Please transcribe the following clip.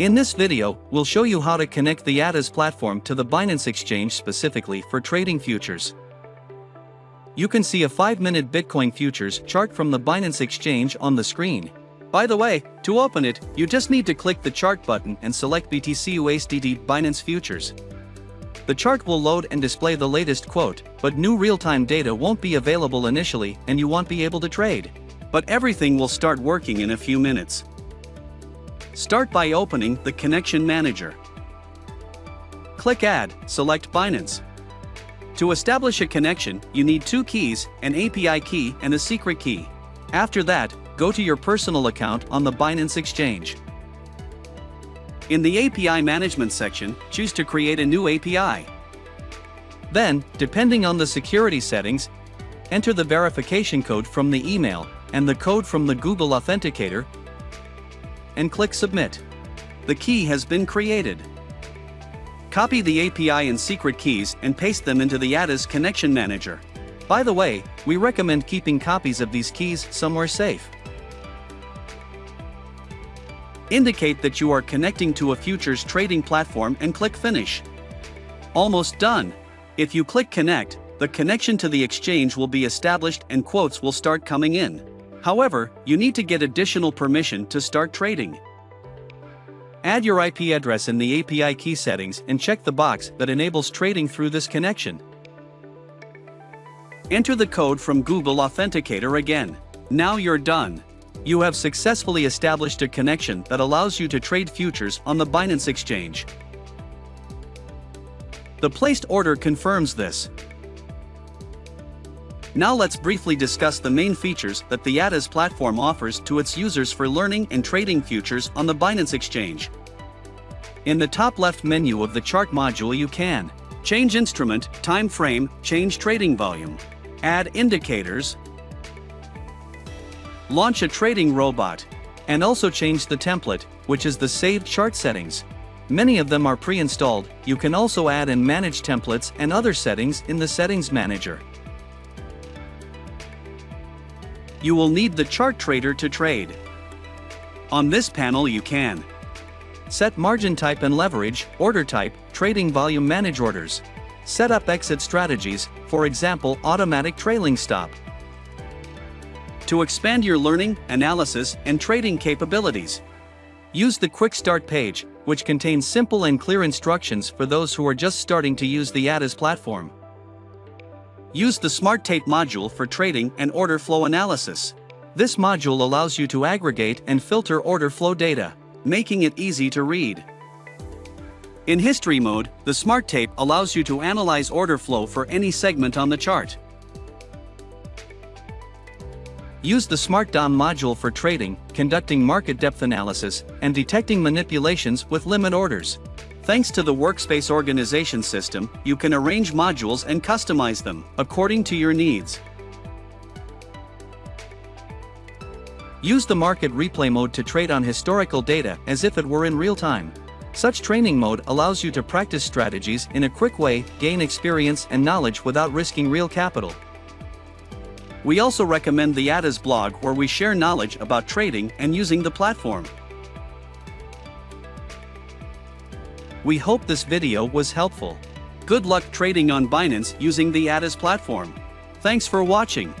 In this video, we'll show you how to connect the ATAS platform to the Binance Exchange specifically for trading futures. You can see a 5-minute Bitcoin futures chart from the Binance Exchange on the screen. By the way, to open it, you just need to click the chart button and select BTC USDT Binance Futures. The chart will load and display the latest quote, but new real-time data won't be available initially and you won't be able to trade. But everything will start working in a few minutes. Start by opening the Connection Manager. Click Add, select Binance. To establish a connection, you need two keys, an API key and a secret key. After that, go to your personal account on the Binance Exchange. In the API Management section, choose to create a new API. Then, depending on the security settings, enter the verification code from the email and the code from the Google Authenticator and click Submit. The key has been created. Copy the API and secret keys and paste them into the ATAS Connection Manager. By the way, we recommend keeping copies of these keys somewhere safe. Indicate that you are connecting to a futures trading platform and click Finish. Almost done. If you click Connect, the connection to the exchange will be established and quotes will start coming in. However, you need to get additional permission to start trading. Add your IP address in the API key settings and check the box that enables trading through this connection. Enter the code from Google Authenticator again. Now you're done. You have successfully established a connection that allows you to trade futures on the Binance Exchange. The placed order confirms this. Now let's briefly discuss the main features that the ATAS platform offers to its users for learning and trading futures on the Binance Exchange. In the top left menu of the chart module you can change instrument, time frame, change trading volume, add indicators, launch a trading robot, and also change the template, which is the saved chart settings. Many of them are pre-installed, you can also add and manage templates and other settings in the Settings Manager. You will need the chart trader to trade. On this panel you can set margin type and leverage, order type, trading volume manage orders, set up exit strategies, for example automatic trailing stop. To expand your learning, analysis, and trading capabilities, use the Quick Start page, which contains simple and clear instructions for those who are just starting to use the ATAS platform. Use the Smart Tape module for trading and order flow analysis. This module allows you to aggregate and filter order flow data, making it easy to read. In history mode, the Smart Tape allows you to analyze order flow for any segment on the chart. Use the Smart DOM module for trading, conducting market depth analysis, and detecting manipulations with limit orders. Thanks to the Workspace organization system, you can arrange modules and customize them according to your needs. Use the market replay mode to trade on historical data as if it were in real time. Such training mode allows you to practice strategies in a quick way, gain experience and knowledge without risking real capital. We also recommend the ATAS blog where we share knowledge about trading and using the platform. We hope this video was helpful. Good luck trading on Binance using the ATAS platform. Thanks for watching.